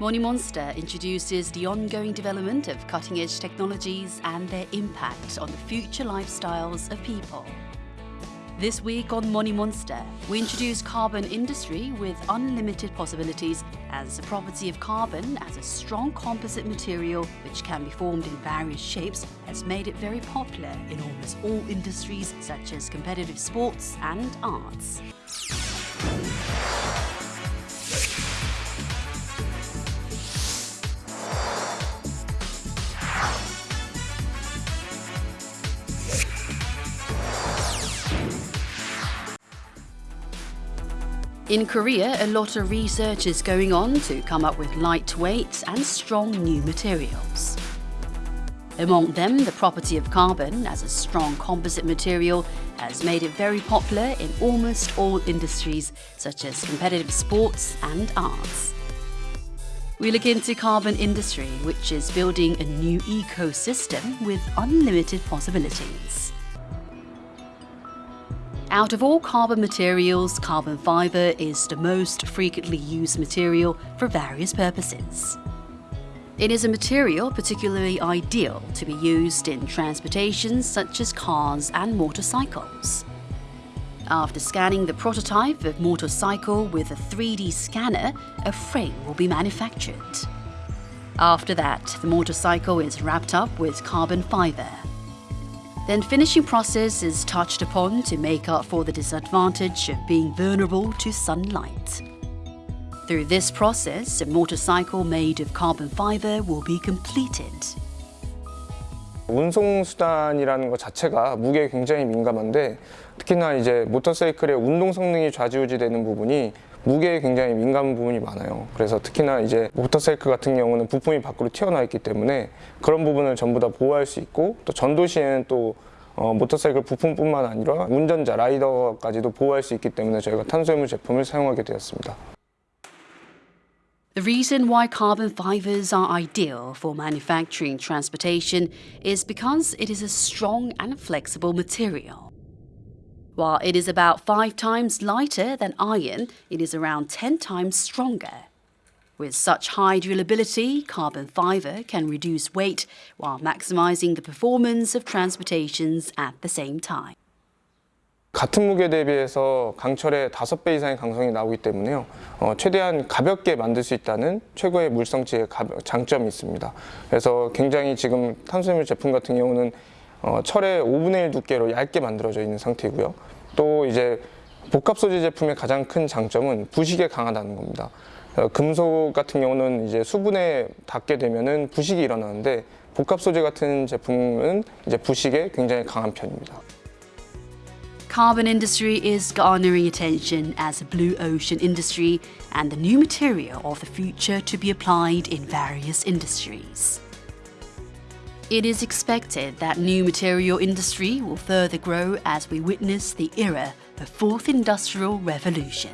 Moni Monster introduces the ongoing development of cutting-edge technologies and their impact on the future lifestyles of people. This week on Moni Monster, we introduce carbon industry with unlimited possibilities as a property of carbon as a strong composite material which can be formed in various shapes has made it very popular in almost all industries such as competitive sports and arts. In Korea, a lot of research is going on to come up with lightweight and strong new materials. Among them, the property of carbon as a strong composite material has made it very popular in almost all industries such as competitive sports and arts. We look into carbon industry, which is building a new ecosystem with unlimited possibilities. Out of all carbon materials, carbon fibre is the most frequently used material for various purposes. It is a material particularly ideal to be used in transportation such as cars and motorcycles. After scanning the prototype of motorcycle with a 3D scanner, a frame will be manufactured. After that, the motorcycle is wrapped up with carbon fibre. Then finishing process is touched upon to make up for the disadvantage of being vulnerable to sunlight. Through this process, a motorcycle made of carbon fiber will be completed. 운송수단이라는 것 자체가 무게에 굉장히 민감한데 특히나 이제 모터사이클의 운동 성능이 좌지우지되는 부분이 무게에 굉장히 민감한 부분이 많아요. 그래서 특히나 이제 모터사이클 같은 경우는 부품이 밖으로 튀어나와 있기 때문에 그런 부분을 전부 다 보호할 수 있고 또 전도 시에는 또 어, 모터사이클 부품뿐만 아니라 운전자, 라이더까지도 보호할 수 있기 때문에 저희가 탄소염물 제품을 사용하게 되었습니다. The reason why carbon fibers are ideal for manufacturing transportation is because it is a strong and flexible material. While it is about 5 times lighter than iron, it is around 10 times stronger. With such high durability, carbon fibre can reduce weight while maximising the performance of transportations at the same time. 같은 무게 대비해서 강철의 5배 이상의 강성이 나오기 때문에요. 어, 최대한 가볍게 만들 수 있다는 최고의 물성치의 장점이 있습니다. 그래서 굉장히 지금 탄수화물 제품 같은 경우는 어, 철의 5분의 1 두께로 얇게 만들어져 있는 상태고요. 또 이제 복합 소재 제품의 가장 큰 장점은 부식에 강하다는 겁니다. 어, 금속 같은 경우는 이제 수분에 닿게 되면은 부식이 일어나는데 복합 소재 같은 제품은 이제 부식에 굉장히 강한 편입니다. Carbon industry is garnering attention as a blue ocean industry and the new material of the future to be applied in various industries. It is expected that new material industry will further grow as we witness the era of fourth industrial revolution.